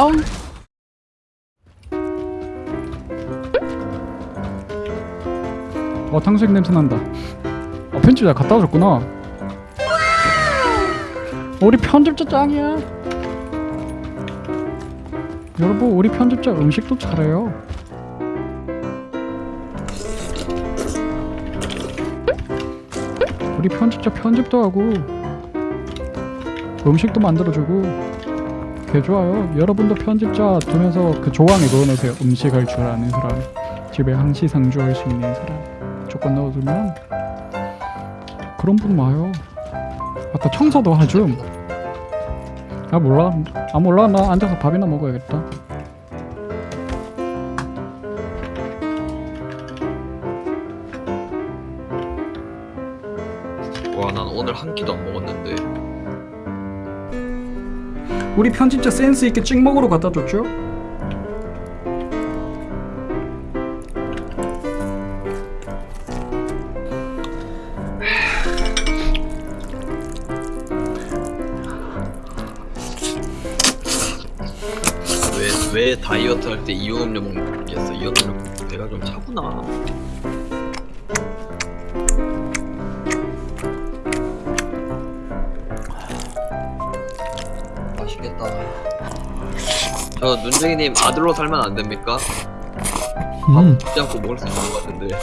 아우. 어 탕수육 냄새 난다. 아 편집자 갖다 줬구나. 우리 편집자 짱이야. 여러분 우리 편집자 음식도 잘해요. 우리 편집자 편집도 하고 음식도 만들어주고 개 좋아요. 여러분도 편집자 두면서 그 조항에 넣어놓으세요. 음식할 줄 아는 사람, 집에 항시 상주할 수 있는 사람 조건 넣어두면 그런 분 와요. 아까 청소도 하줌. 아 몰라. 아 몰라. 나 앉아서 밥이나 먹어야겠다. 와, 난 오늘 한 끼도 안 먹었는데. 우리 편집자 센스 있게 찍먹으로 갖다 줬죠? 왜, 왜 다이어트 할 때 이온 음료 먹겠어? 이온 음료 배가 좀 차구나. 저 눈쟁이님 아들로 살면 안 됩니까? 음, 먹지 않고 먹을 수 있는 것 같은데.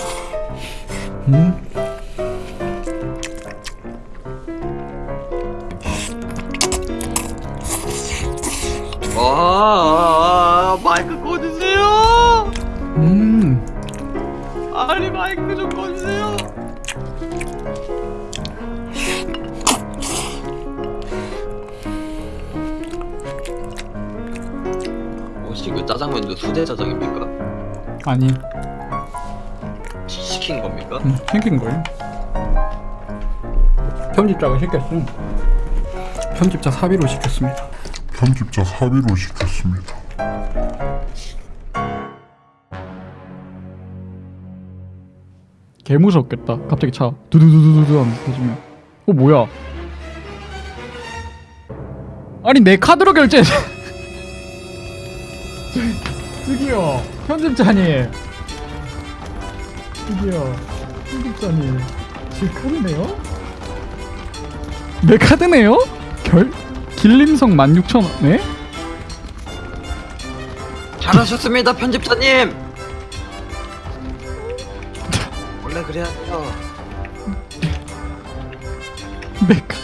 음. 와, 마이크 꺼주세요. 음. 아니 마이크 좀 꺼주세요. 혹시 그 짜장면도 수제 짜장입니까? 아니, 시- 시킨 겁니까? 음, 생긴 거예요. 편집자가 시켰음. 편집자 사비로 시켰습니다. 편집자 사비로 시켰습니다. 개 무섭겠다. 갑자기 차 두두두두두 하면서 터지면. 어 뭐야? 아니 내 카드로 결제. 저기요 편집자님. 저기요 편집자님. 제 카드네요? 내 카드네요? 결 길림성 16,000원. 네? 잘하셨습니다 편집자님. 원래 그래야. 내 카.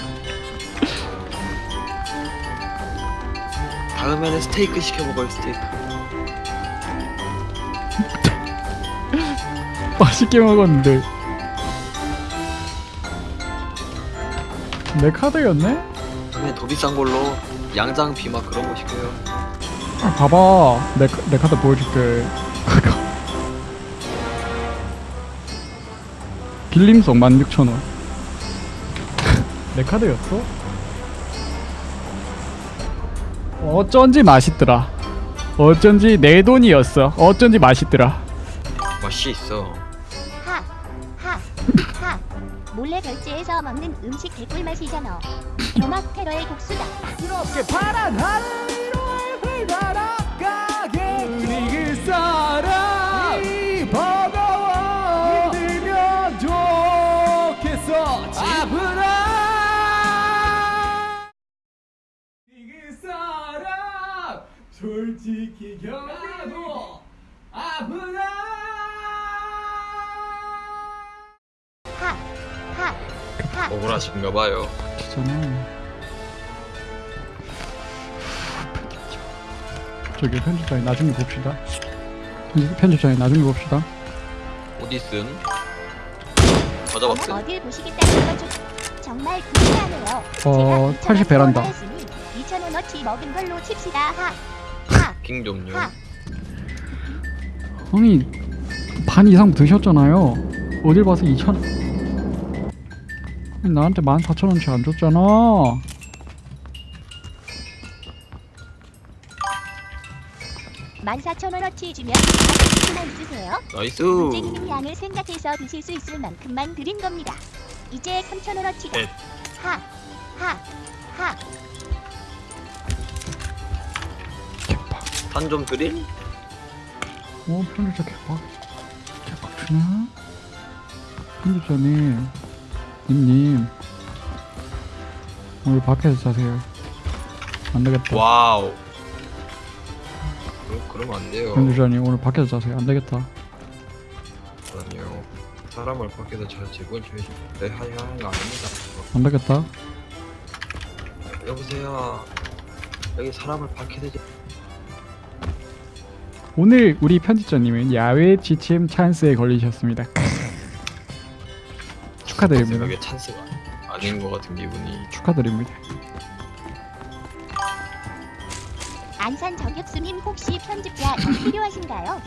다음에는 스테이크 시켜 먹어요 스테이크. 맛있게 먹었는데. 내 카드였네? 그냥 더 비싼 걸로 양장 비막 그런 거 시켜요. 아, 봐봐 내, 카- 내 카드 보여줄게 빌림성 16,000원 내 카드였어? 어쩐지 맛있더라 어쩐지 내 돈이었어 어쩐지 맛있더라 맛이 있어. 하, 하, 하. 몰래 결제해서 먹는 음식 개꿀 맛이잖아. 교막 테러의 복수다. 그렇게 파란 하늘 위로 날아가 억울하신가 봐요. 기잖아 저기 편집장이 나중에 봅시다 편집- 편집장이 나중에 봅시다 어디 쓴? 맞아봤어. 어딜 보시겠다는 거죠? 정말 불쾌하네요. 어, 80 베란다. 2,000원어치 먹은 걸로 칩시다. 하, 하, 킹 좀요. 하. 아니 반 이상 드셨잖아요 어딜 봐서 2천 나한테 14,000원치 안 줬잖아 14,000원어치 주면 가격만 있으세요? 나이스. 문재기님 양을 생각해서 드실 수 있을 만큼만 드린 겁니다. 이제 3,000원어치다. 넷. 하, 하, 하. 산좀 드릴? 어 편집자 개빡 개빡치나? 편집자님 님님 오늘 밖에서 자세요 안 되겠다 와우. 그, 그러면 안 돼요. 편집자님 오늘 밖에서 자세요 안 되겠다 아니요. 사람을 밖에서 잘 제건 줘야지. 내 하는 거 아닙니다. 안 되겠다 여보세요. 여기 사람을 밖에서 제... 오늘 우리 편집자님은 야외 지침 찬스에 걸리셨습니다 축하드립니다 생각에 찬스가 아닌 것 같은 기분이. 축하드립니다 안산 저격수님 혹시 편집자 더 필요하신가요?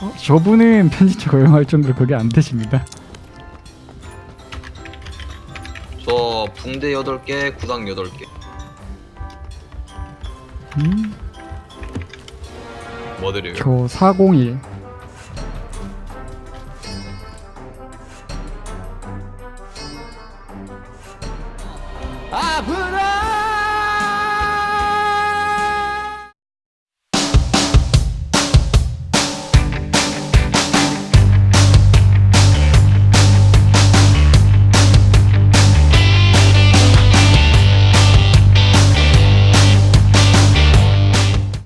어, 저분은 편집자 고용할 정도로 그게 안 되십니다 저 붕대 8개, 구상 8개. 음? 뭐 드려요? 저 401. 앞으로